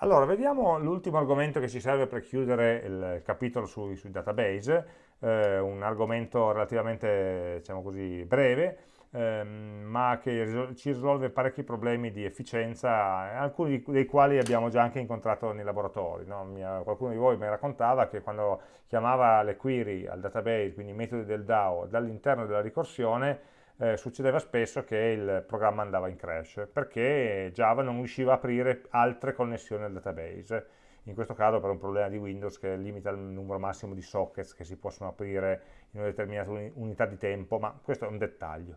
Allora, vediamo l'ultimo argomento che ci serve per chiudere il capitolo sui, sui database, eh, un argomento relativamente, diciamo così, breve, ehm, ma che ci risolve parecchi problemi di efficienza, alcuni dei quali abbiamo già anche incontrato nei laboratori. No? Ha, qualcuno di voi mi raccontava che quando chiamava le query al database, quindi i metodi del DAO, dall'interno della ricorsione, eh, succedeva spesso che il programma andava in crash perché Java non riusciva a aprire altre connessioni al database in questo caso per un problema di Windows che limita il numero massimo di sockets che si possono aprire in una determinata unità di tempo, ma questo è un dettaglio.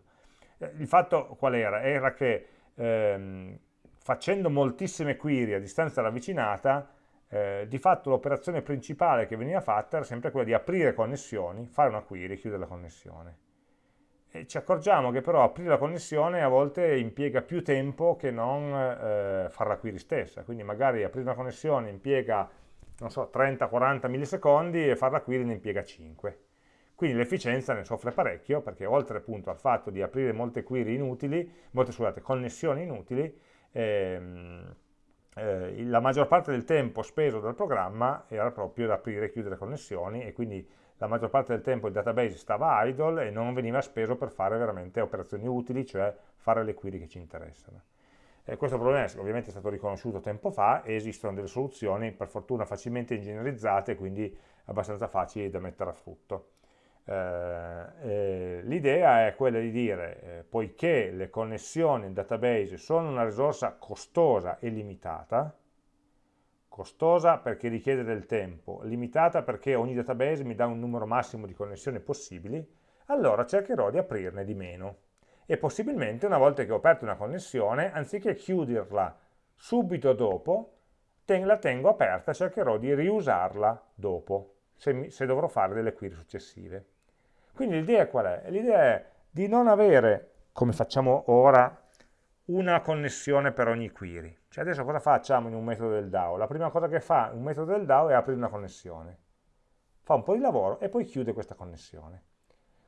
Eh, il fatto qual era? Era che ehm, facendo moltissime query a distanza ravvicinata, eh, di fatto l'operazione principale che veniva fatta era sempre quella di aprire connessioni, fare una query e chiudere la connessione. E ci accorgiamo che però aprire la connessione a volte impiega più tempo che non eh, fare la query stessa, quindi magari aprire una connessione impiega, so, 30-40 millisecondi e fare la query ne impiega 5. Quindi l'efficienza ne soffre parecchio perché oltre appunto al fatto di aprire molte query inutili, molte scusate, connessioni inutili, ehm, eh, la maggior parte del tempo speso dal programma era proprio da aprire e chiudere connessioni e quindi la maggior parte del tempo il database stava idle e non veniva speso per fare veramente operazioni utili, cioè fare le query che ci interessano. E questo problema ovviamente è stato riconosciuto tempo fa e esistono delle soluzioni per fortuna facilmente ingegnerizzate, quindi abbastanza facili da mettere a frutto. Eh, eh, L'idea è quella di dire, eh, poiché le connessioni in database sono una risorsa costosa e limitata, costosa perché richiede del tempo, limitata perché ogni database mi dà un numero massimo di connessioni possibili, allora cercherò di aprirne di meno. E possibilmente una volta che ho aperto una connessione, anziché chiuderla subito dopo, la tengo aperta, cercherò di riusarla dopo, se, mi, se dovrò fare delle query successive. Quindi l'idea qual è? L'idea è di non avere, come facciamo ora, una connessione per ogni query. Cioè adesso cosa facciamo in un metodo del DAO? La prima cosa che fa un metodo del DAO è aprire una connessione. Fa un po' di lavoro e poi chiude questa connessione.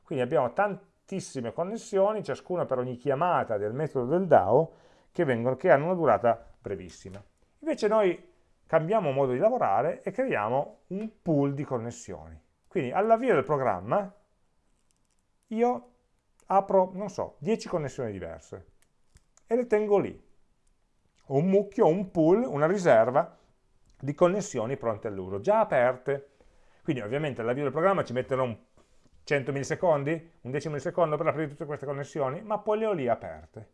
Quindi abbiamo tantissime connessioni, ciascuna per ogni chiamata del metodo del DAO, che, vengono, che hanno una durata brevissima. Invece noi cambiamo modo di lavorare e creiamo un pool di connessioni. Quindi all'avvio del programma io apro, non so, 10 connessioni diverse e le tengo lì. Un mucchio, un pool, una riserva di connessioni pronte all'uso, già aperte. Quindi ovviamente all'avvio del programma ci metterò 100 millisecondi, un decimo millisecondo per aprire tutte queste connessioni, ma poi le ho lì aperte.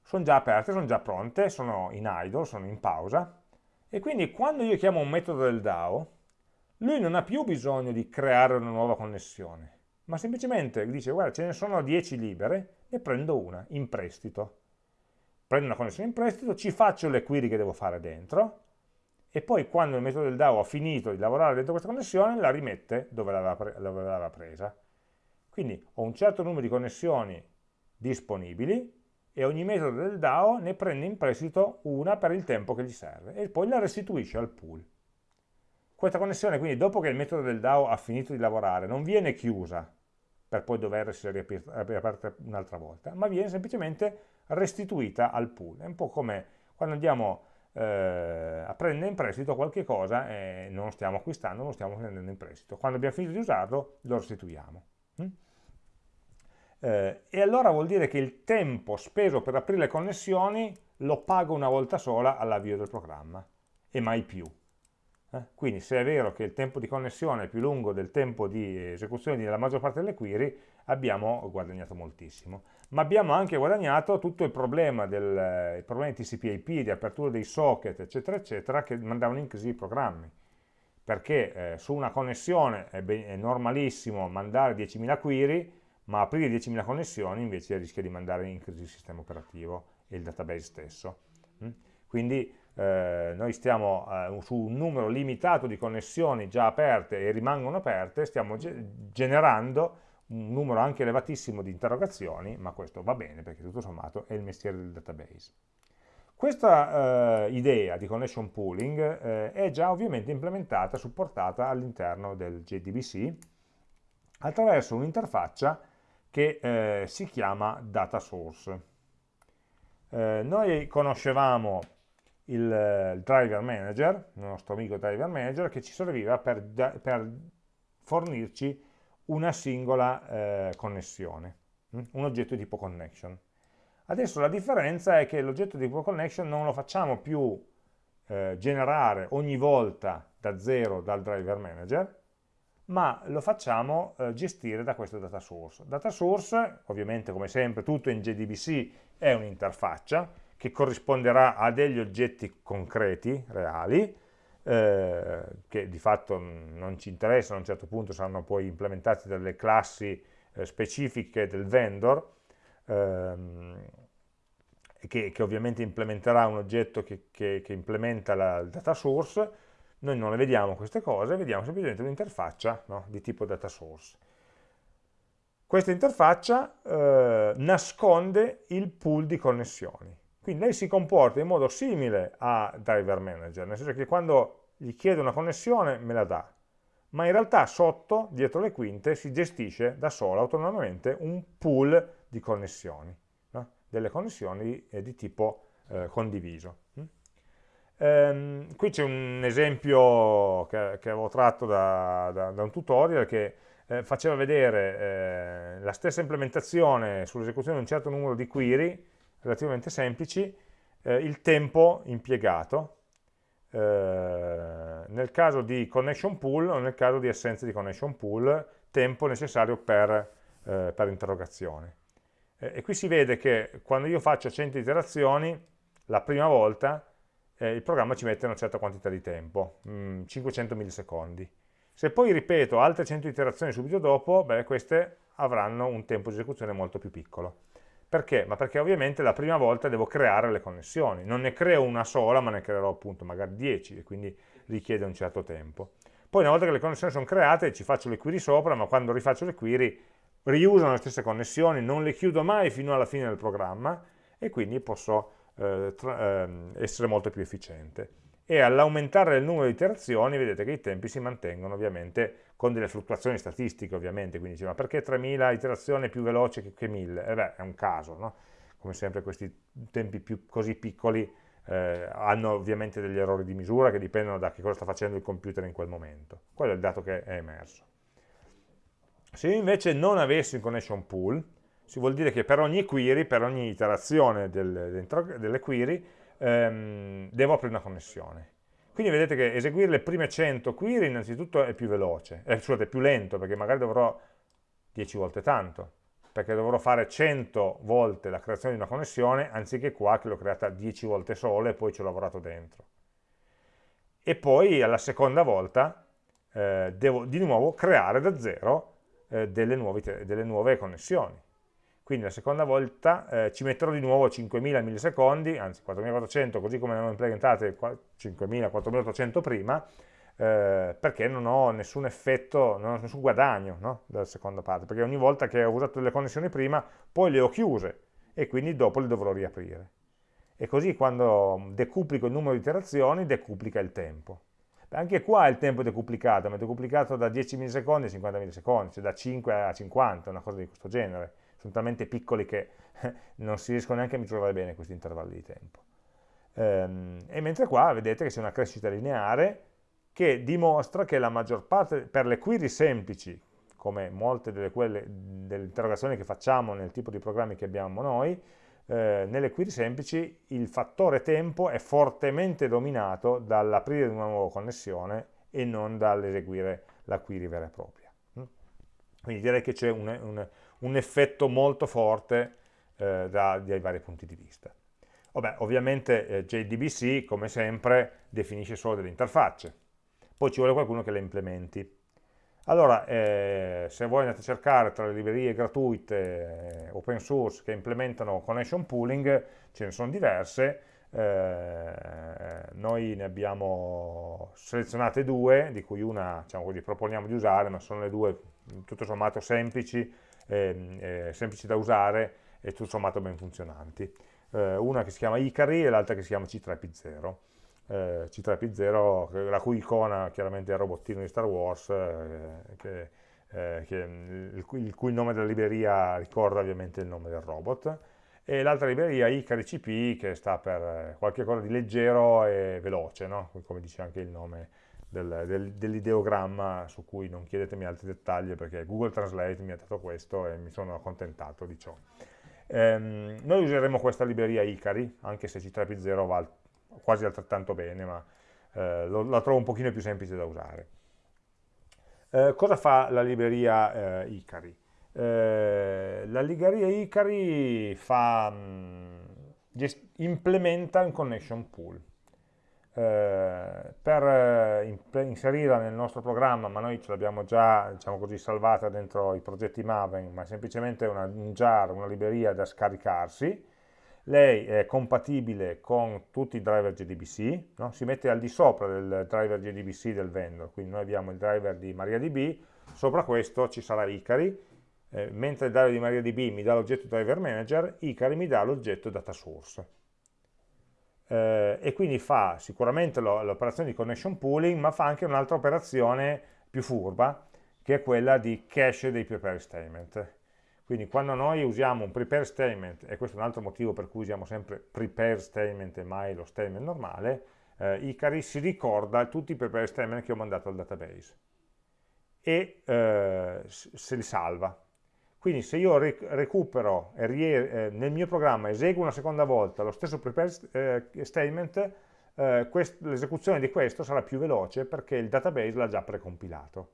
Sono già aperte, sono già pronte, sono in idle, sono in pausa, e quindi quando io chiamo un metodo del DAO, lui non ha più bisogno di creare una nuova connessione, ma semplicemente dice guarda ce ne sono 10 libere, ne prendo una in prestito. Prendo una connessione in prestito, ci faccio le query che devo fare dentro, e poi quando il metodo del DAO ha finito di lavorare dentro questa connessione, la rimette dove l'aveva presa. Quindi ho un certo numero di connessioni disponibili e ogni metodo del DAO ne prende in prestito una per il tempo che gli serve e poi la restituisce al pool. Questa connessione quindi dopo che il metodo del DAO ha finito di lavorare non viene chiusa per poi dover essere riaperta un'altra volta, ma viene semplicemente restituita al pool. È un po' come quando andiamo eh, a prendere in prestito qualche cosa e non lo stiamo acquistando, lo stiamo prendendo in prestito. Quando abbiamo finito di usarlo lo restituiamo. Mm? Eh, e allora vuol dire che il tempo speso per aprire le connessioni lo pago una volta sola all'avvio del programma e mai più. Eh? Quindi se è vero che il tempo di connessione è più lungo del tempo di esecuzione della maggior parte delle query, abbiamo guadagnato moltissimo. Ma abbiamo anche guadagnato tutto il problema, del, il problema di TCP IP, di apertura dei socket, eccetera, eccetera, che mandavano in crisi i programmi. Perché eh, su una connessione è, è normalissimo mandare 10.000 query, ma aprire 10.000 connessioni invece rischia di mandare in crisi il sistema operativo e il database stesso. Mm? Quindi eh, noi stiamo eh, su un numero limitato di connessioni già aperte e rimangono aperte, stiamo ge generando un numero anche elevatissimo di interrogazioni, ma questo va bene perché tutto sommato è il mestiere del database. Questa eh, idea di connection pooling eh, è già ovviamente implementata, supportata all'interno del JDBC attraverso un'interfaccia che eh, si chiama data source. Noi conoscevamo il, il, driver manager, il nostro amico driver manager, che ci serviva per, per fornirci una singola eh, connessione, hm? un oggetto di tipo connection. Adesso la differenza è che l'oggetto di tipo connection non lo facciamo più eh, generare ogni volta da zero dal driver manager, ma lo facciamo eh, gestire da questo data source. Data source, ovviamente come sempre tutto in JDBC è un'interfaccia che corrisponderà a degli oggetti concreti, reali, eh, che di fatto non ci interessano, a un certo punto saranno poi implementati dalle classi eh, specifiche del vendor, ehm, che, che, ovviamente implementerà un oggetto che, che, che implementa la, il data source, noi non le vediamo queste cose, vediamo semplicemente un'interfaccia no, di tipo data source. Questa interfaccia eh, nasconde il pool di connessioni. Quindi lei si comporta in modo simile a Driver Manager, nel senso che quando gli chiedo una connessione me la dà, ma in realtà sotto, dietro le quinte, si gestisce da sola, autonomamente, un pool di connessioni, no? delle connessioni eh, di tipo eh, condiviso. Ehm, qui c'è un esempio che, che avevo tratto da, da, da, un tutorial che eh, faceva vedere eh, la stessa implementazione sull'esecuzione di un certo numero di query relativamente semplici, eh, il tempo impiegato eh, nel caso di connection pool o nel caso di assenza di connection pool, tempo necessario per, eh, per interrogazione. E qui si vede che quando io faccio 100 iterazioni, la prima volta eh, il programma ci mette una certa quantità di tempo, mh, 500 millisecondi. Se poi ripeto altre 100 iterazioni subito dopo, beh, queste avranno un tempo di esecuzione molto più piccolo. Perché? Ma perché ovviamente la prima volta devo creare le connessioni, non ne creo una sola, ma ne creerò appunto magari 10 e quindi richiede un certo tempo. Poi una volta che le connessioni sono create ci faccio le query sopra, ma quando rifaccio le query riusano le stesse connessioni, non le chiudo mai fino alla fine del programma e quindi posso eh, tra, eh, essere molto più efficiente. E all'aumentare il numero di iterazioni vedete che i tempi si mantengono ovviamente con delle fluttuazioni statistiche ovviamente, quindi dice ma perché 3000 iterazioni è più veloce che, che 1000? Eh beh, è un caso, no? Come sempre questi tempi più, così piccoli eh, hanno ovviamente degli errori di misura che dipendono da che cosa sta facendo il computer in quel momento. Quello è il dato che è emerso. Se io invece non avessi un connection pool, si vuol dire che per ogni query, per ogni iterazione del, delle query, ehm, devo aprire una connessione. Quindi vedete che eseguire le prime 100 query innanzitutto è più veloce, eh, scusate, è più lento perché magari dovrò 10 volte tanto, perché dovrò fare 100 volte la creazione di una connessione anziché qua che l'ho creata 10 volte solo e poi ci ho lavorato dentro. E poi alla seconda volta eh, devo di nuovo creare da zero eh, delle, nuove, delle nuove connessioni quindi la seconda volta eh, ci metterò di nuovo 5000 millisecondi, anzi 4400 così come ne avevo implementate 5000, 4800 prima, eh, perché non ho nessun effetto, non ho nessun guadagno no? dalla seconda parte, perché ogni volta che ho usato delle connessioni prima, poi le ho chiuse e quindi dopo le dovrò riaprire. E così quando decuplico il numero di iterazioni, decuplica il tempo. Anche qua il tempo è decuplicato, ma è decuplicato da 10 millisecondi a 50 millisecondi, cioè da 5 a 50, una cosa di questo genere sono talmente piccoli che non si riescono neanche a misurare bene questi intervalli di tempo. Ehm, e mentre qua vedete che c'è una crescita lineare che dimostra che la maggior parte, per le query semplici, come molte delle, delle interrogazioni che facciamo nel tipo di programmi che abbiamo noi, eh, nelle query semplici il fattore tempo è fortemente dominato dall'aprire una nuova connessione e non dall'eseguire la query vera e propria. Quindi direi che c'è un, un, un effetto molto forte eh, da, dai vari punti di vista. Vabbè, ovviamente eh, JDBC, come sempre, definisce solo delle interfacce, poi ci vuole qualcuno che le implementi. Allora, eh, se voi andate a cercare tra le librerie gratuite, eh, open source, che implementano connection pooling, ce ne sono diverse, eh, noi ne abbiamo selezionate due, di cui una diciamo così, proponiamo di usare, ma sono le due tutto sommato semplici, eh, eh, semplici da usare e tutto sommato ben funzionanti. Eh, una che si chiama Icari e l'altra che si chiama C3P0. Eh, C3P0, la cui icona chiaramente è il robottino di Star Wars, eh, che, che, il, cui, il, cui, nome della libreria ricorda ovviamente il nome del robot. e l'altra libreria Icari CP che sta per qualche cosa di leggero e veloce, no? come dice anche il nome del, del, dell'ideogramma su cui non chiedetemi altri dettagli perché Google Translate mi ha dato questo e mi sono accontentato di ciò. Ehm, noi useremo questa libreria Icari, anche se C3P0 va quasi altrettanto bene, ma eh, lo, la trovo un pochino più semplice da usare. Eh, cosa fa la libreria eh, Icari? Eh, la libreria Icari fa, mh, mm, implementa un connection pool. Eh, per eh, inserirla nel nostro programma, ma noi ce l'abbiamo già diciamo così, salvata dentro i progetti Maven, ma è semplicemente una, un jar, una libreria da scaricarsi, lei è compatibile con tutti i driver JDBC, no? si mette al di sopra del driver JDBC del vendor, quindi noi abbiamo il driver di MariaDB, sopra questo ci sarà Icari, eh, mentre il driver di MariaDB mi dà l'oggetto driver manager, Icari mi dà l'oggetto data source. Eh, e quindi fa sicuramente l'operazione di connection pooling, ma fa anche un'altra operazione più furba, che è quella di cache dei prepare statement. Quindi quando noi usiamo un prepare statement, e questo è un altro motivo per cui usiamo sempre prepare statement e mai lo statement normale, eh, Icari si ricorda tutti i prepare statement che ho mandato al database e eh, se li salva. Quindi se io recupero eh, nel mio programma eseguo una seconda volta lo stesso prepare eh, statement, eh, l'esecuzione di questo sarà più veloce perché il database l'ha già precompilato.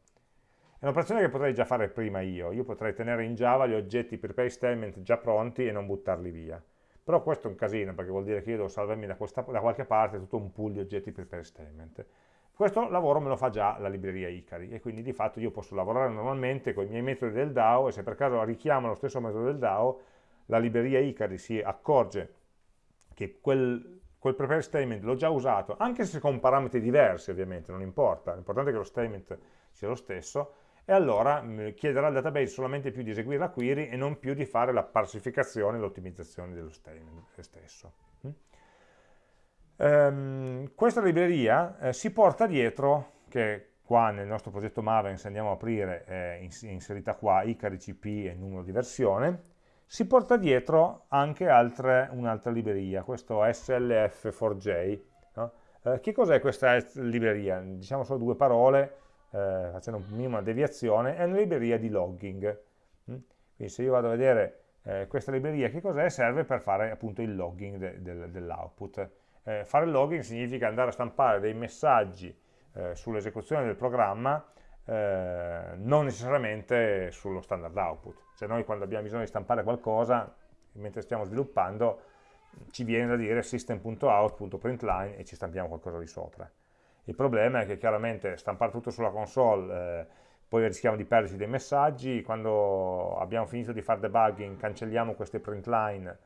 È un'operazione che potrei già fare prima io, io potrei tenere in Java gli oggetti prepare statement già pronti e non buttarli via. Però questo è un casino perché vuol dire che io devo salvarmi da, questa, da qualche parte tutto un pool di oggetti prepare statement. Questo lavoro me lo fa già la libreria Icari e quindi di fatto io posso lavorare normalmente con i miei metodi del DAO e se per caso richiamo lo stesso metodo del DAO, la libreria Icari si accorge che quel, quel prepare statement l'ho già usato, anche se con parametri diversi ovviamente, non importa, l'importante è che lo statement sia lo stesso, e allora mm, chiederà al database solamente più di eseguire la query e non più di fare la parsificazione e l'ottimizzazione dello statement stesso. Um, questa libreria eh, si porta dietro, che qua nel nostro progetto Maven, se andiamo a aprire, è inserita qua, ICARICP e numero di versione, si porta dietro anche un'altra libreria, questo SLF4J. No? Eh, che cos'è questa libreria? Diciamo solo due parole, eh, facendo un minimo deviazione, è una libreria di logging. Mm? Quindi se io vado a vedere eh, questa libreria che cos'è, serve per fare appunto il logging de, de, dell'output. Eh, fare il logging significa andare a stampare dei messaggi eh, sull'esecuzione del programma, eh, non necessariamente sullo standard output. Cioè noi quando abbiamo bisogno di stampare qualcosa, mentre stiamo sviluppando, ci viene da dire system.out.println e ci stampiamo qualcosa di sopra. Il problema è che chiaramente stampare tutto sulla console, eh, poi rischiamo di perderci dei messaggi, quando abbiamo finito di fare debugging cancelliamo queste print line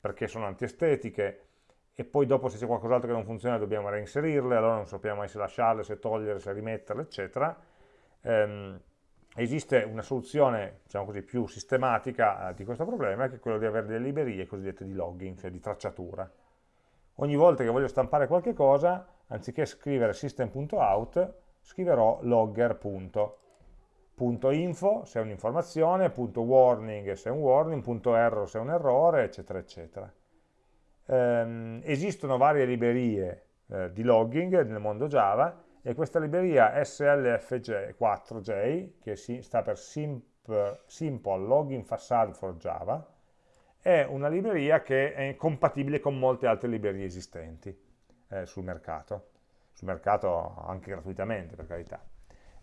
perché sono antiestetiche e poi dopo se c'è qualcos'altro che non funziona dobbiamo reinserirle, allora non sappiamo mai se lasciarle, se toglierle, se rimetterle, eccetera. Ehm, esiste una soluzione diciamo così, più sistematica eh, di questo problema, che è quello di avere delle librerie cosiddette di logging, cioè di tracciatura. Ogni volta che voglio stampare qualche cosa, anziché scrivere system.out, scriverò logger.info se è un'informazione, .warning se è un warning, .error se è un errore, eccetera, eccetera. Ehm, esistono varie librerie eh, di logging nel mondo Java e questa libreria SLFJ4J, che si, sta per Simple, Simple Logging Facade for Java, è una libreria che è compatibile con molte altre librerie esistenti eh, sul mercato, sul mercato anche gratuitamente per carità.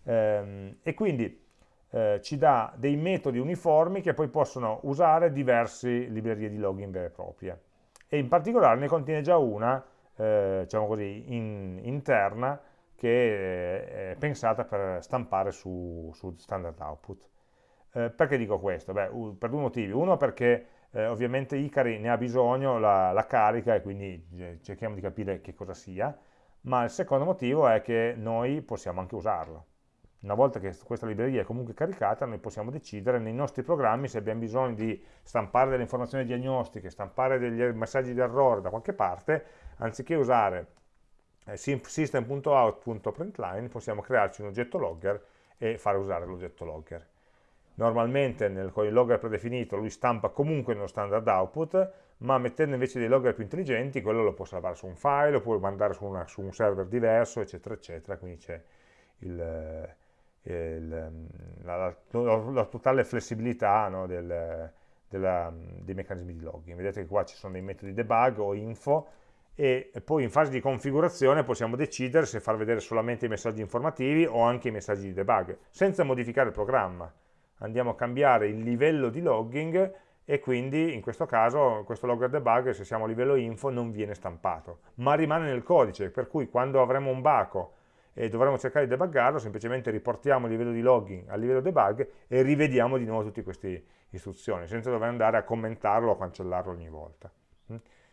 Ehm, e quindi eh, ci dà dei metodi uniformi che poi possono usare diverse librerie di login vere e proprie. E in particolare ne contiene già una, eh, diciamo così, in, interna, che è pensata per stampare su, su standard output. Eh, perché dico questo? Beh, per due motivi. Uno perché eh, ovviamente Icari ne ha bisogno, la, la, carica e quindi eh, cerchiamo di capire che cosa sia, ma il secondo motivo è che noi possiamo anche usarlo. Una volta che questa libreria è comunque caricata, noi possiamo decidere nei nostri programmi se abbiamo bisogno di stampare delle informazioni diagnostiche, stampare degli messaggi di errore da qualche parte, anziché usare eh, system.out.println, possiamo crearci un oggetto logger e fare usare l'oggetto logger. Normalmente nel, con il logger predefinito lui stampa comunque nello standard output, ma mettendo invece dei logger più intelligenti, quello lo può salvare su un file, lo può mandare su, una, su un server diverso, eccetera, eccetera, quindi c'è il, il, la, la, la, totale flessibilità no, del, della, dei meccanismi di logging. Vedete che qua ci sono dei metodi debug o info, e poi in fase di configurazione possiamo decidere se far vedere solamente i messaggi informativi o anche i messaggi di debug, senza modificare il programma. Andiamo a cambiare il livello di logging e quindi in questo caso questo logger debug se siamo a livello info non viene stampato, ma rimane nel codice, per cui quando avremo un baco e dovremo cercare di debuggarlo, semplicemente riportiamo il livello di logging al livello debug e rivediamo di nuovo tutte queste istruzioni, senza dover andare a commentarlo o cancellarlo ogni volta.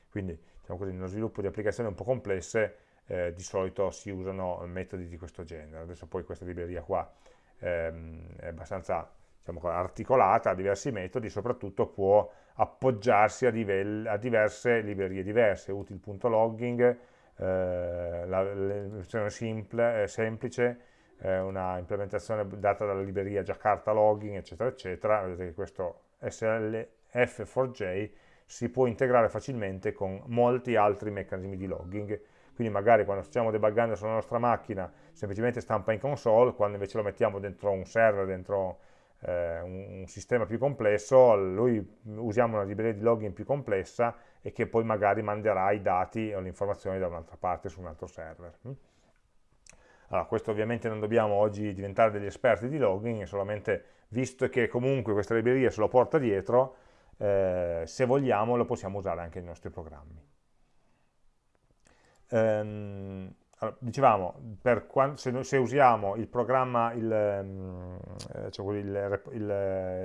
Quindi diciamo così, nello sviluppo di applicazioni un po' complesse eh, di solito si usano metodi di questo genere. Adesso poi questa libreria qua ehm, è abbastanza diciamo, articolata, ha diversi metodi, soprattutto può appoggiarsi a, a diverse librerie diverse, util.logging, eh, la, versione simple, eh, semplice, eh, una implementazione data dalla libreria Jakarta Logging, eccetera, eccetera. Vedete che questo SLF4J si può integrare facilmente con molti altri meccanismi di logging, quindi magari quando stiamo debuggando sulla nostra macchina semplicemente stampa in console, quando invece lo mettiamo dentro un server, dentro eh, un, sistema più complesso, lui usiamo una libreria di logging più complessa e che poi magari manderà i dati o le informazioni da un'altra parte su un altro server. Mm? Allora, questo ovviamente non dobbiamo oggi diventare degli esperti di logging, solamente visto che comunque questa libreria se lo porta dietro, eh, se vogliamo lo possiamo usare anche nei nostri programmi. Ehm, allora, dicevamo, quando, se, se, usiamo il programma, ehm, eh, cioè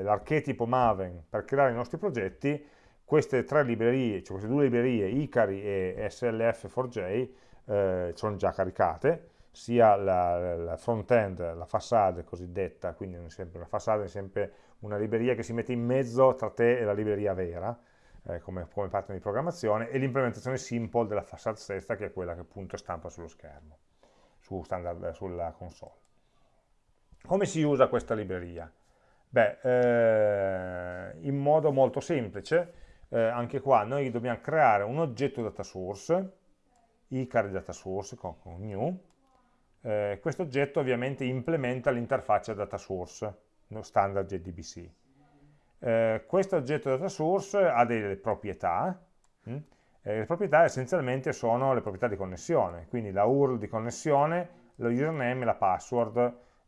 l'archetipo Maven per creare i nostri progetti, queste tre librerie, cioè queste due librerie, Icari e SLF4J, eh, sono già caricate, sia la, la front-end, la facade cosiddetta, quindi non è sempre una facade, è sempre una libreria che si mette in mezzo tra te e la libreria vera, eh, come, come partner di programmazione, e l'implementazione simple della facade stessa, che è quella che appunto stampa sullo schermo, su standard, sulla console. Come si usa questa libreria? Beh, eh, in modo molto semplice, eh, anche qua noi dobbiamo creare un oggetto data source, icar data source con, con new, eh, questo oggetto ovviamente implementa l'interfaccia data source, no, standard JDBC. Eh, questo oggetto data source ha delle proprietà, hm? eh, le proprietà essenzialmente sono le proprietà di connessione, quindi la URL di connessione, lo username e la password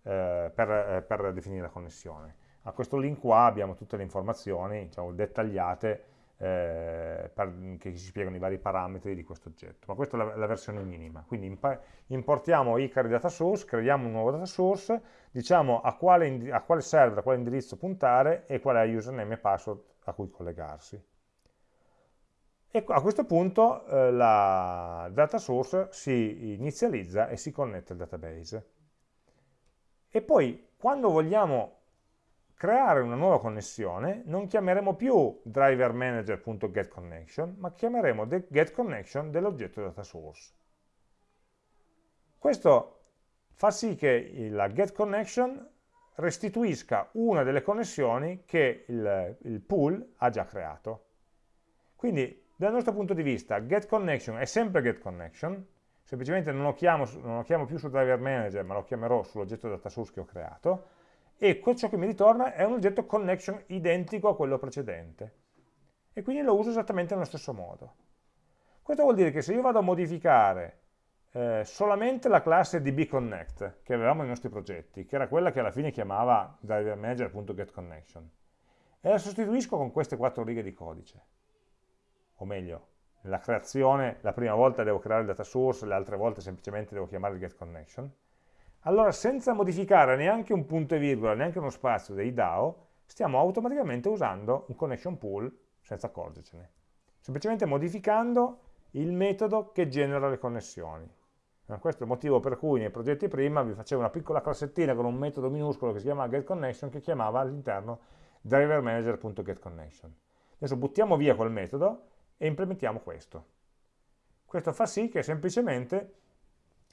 eh, per, eh, per, definire la connessione. A questo link qua abbiamo tutte le informazioni diciamo, dettagliate eh, per, che ci spiegano i vari parametri di questo oggetto, ma questa è la, la versione minima. Quindi importiamo Icari data source, creiamo un nuovo data source, diciamo a quale, a quale server, a quale indirizzo puntare e qual è il username e password a cui collegarsi. E a questo punto eh, la data source si inizializza e si connette al database. E poi quando vogliamo creare una nuova connessione non chiameremo più drivermanager.getConnection, ma chiameremo getConnection dell'oggetto data source. Questo fa sì che la getConnection restituisca una delle connessioni che il, il pool ha già creato. Quindi dal nostro punto di vista getConnection è sempre getConnection, semplicemente non lo, chiamo, non lo chiamo più su driver manager ma lo chiamerò sull'oggetto data source che ho creato e ciò che mi ritorna è un oggetto connection identico a quello precedente. E quindi lo uso esattamente nello stesso modo. Questo vuol dire che se io vado a modificare eh, solamente la classe dbConnect che avevamo nei nostri progetti, che era quella che alla fine chiamava drivermanager.getConnection, e la sostituisco con queste quattro righe di codice, o meglio, nella creazione, la prima volta devo creare il data source, le altre volte semplicemente devo chiamare il getConnection, allora senza modificare neanche un punto e virgola, neanche uno spazio dei DAO, stiamo automaticamente usando un connection pool senza accorgercene, semplicemente modificando il metodo che genera le connessioni. Eh, questo è il motivo per cui nei progetti prima vi facevo una piccola classettina con un metodo minuscolo che si chiama getConnection che chiamava all'interno drivermanager.getConnection. Adesso buttiamo via quel metodo e implementiamo questo. Questo fa sì che semplicemente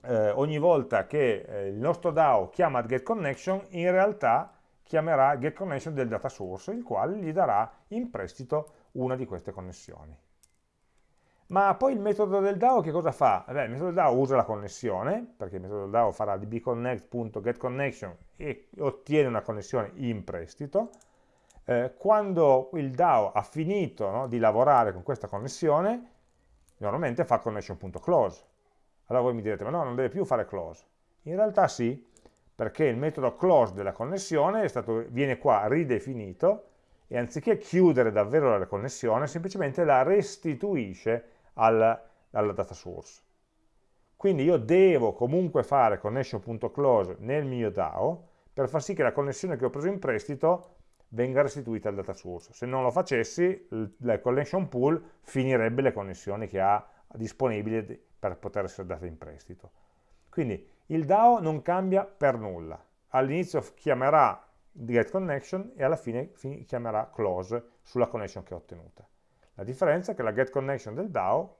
eh, ogni volta che eh, il nostro DAO chiama getConnection, in realtà chiamerà getConnection del data source, il quale gli darà in prestito una di queste connessioni. Ma poi il metodo del DAO che cosa fa? Beh, il metodo del DAO usa la connessione, perché il metodo del DAO farà dbconnect.getConnection e ottiene una connessione in prestito. Eh, quando il DAO ha finito no, di lavorare con questa connessione, normalmente fa connection.close. Allora voi mi direte, ma no, non deve più fare close. In realtà sì, perché il metodo close della connessione stato, viene qua ridefinito e anziché chiudere davvero la connessione, semplicemente la restituisce al, alla data source. Quindi io devo comunque fare connection.close nel mio DAO per far sì che la connessione che ho preso in prestito venga restituita al data source. Se non lo facessi, la connection pool finirebbe le connessioni che ha disponibili per poter essere date in prestito. Quindi il DAO non cambia per nulla. All'inizio chiamerà getConnection e alla fine chiamerà close sulla connection che ho ottenuta. La differenza è che la getConnection del DAO,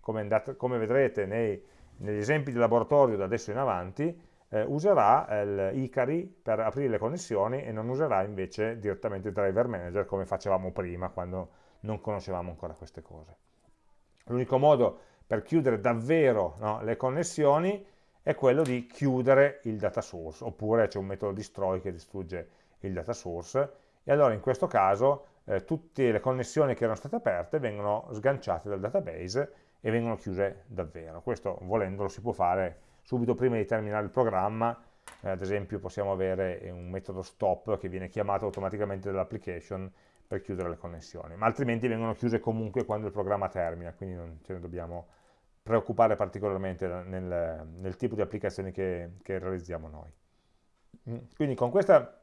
come, andate, come vedrete nei, negli esempi di laboratorio da adesso in avanti, eh, userà l'Icari per aprire le connessioni e non userà invece direttamente il driver manager come facevamo prima quando non conoscevamo ancora queste cose. L'unico modo per chiudere davvero no, le connessioni è quello di chiudere il data source, oppure c'è un metodo destroy che distrugge il data source, e allora in questo caso eh, tutte le connessioni che erano state aperte vengono sganciate dal database e vengono chiuse davvero. Questo volendolo si può fare subito prima di terminare il programma, eh, ad esempio possiamo avere un metodo stop che viene chiamato automaticamente dall'application per chiudere le connessioni, ma altrimenti vengono chiuse comunque quando il programma termina, quindi non ce ne dobbiamo preoccupare particolarmente nel, nel tipo di applicazioni che, che realizziamo noi. Mm, quindi con questa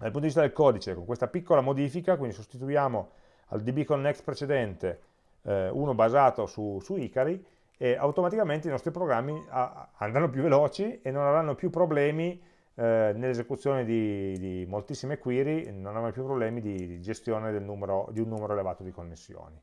dal punto di vista del codice, con questa piccola modifica, quindi sostituiamo al dbconnect precedente eh, uno basato su, su, Icari e automaticamente i nostri programmi andranno più veloci e non avranno più problemi eh, nell'esecuzione di, di, moltissime query, non avranno più problemi di, di gestione numero, di un numero elevato di connessioni.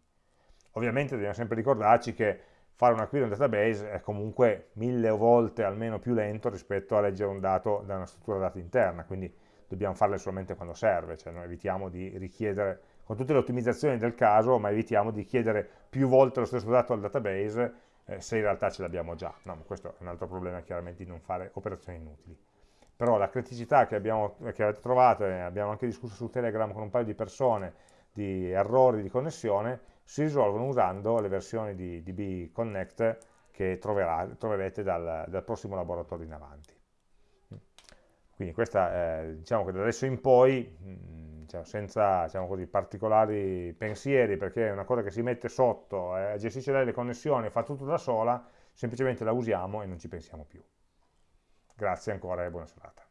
Ovviamente dobbiamo sempre ricordarci che fare una query in database è comunque mille volte almeno più lento rispetto a leggere un dato da una struttura dati interna, quindi dobbiamo farle solamente quando serve, cioè noi evitiamo di richiedere, con tutte le ottimizzazioni del caso, ma evitiamo di chiedere più volte lo stesso dato al database eh, se in realtà ce l'abbiamo già. No, questo è un altro problema chiaramente di non fare operazioni inutili. Però la criticità che, abbiamo, che avete trovato, e abbiamo anche discusso su Telegram con un paio di persone, di errori di connessione, si risolvono usando le versioni di DB Connect che troverà, troverete dal, dal prossimo laboratorio in avanti. Quindi questa, eh, diciamo che da adesso in poi, mh, mm, diciamo, senza diciamo così, particolari pensieri, perché è una cosa che si mette sotto, eh, gestisce le connessioni, fa tutto da sola, semplicemente la usiamo e non ci pensiamo più. Grazie ancora e buona serata.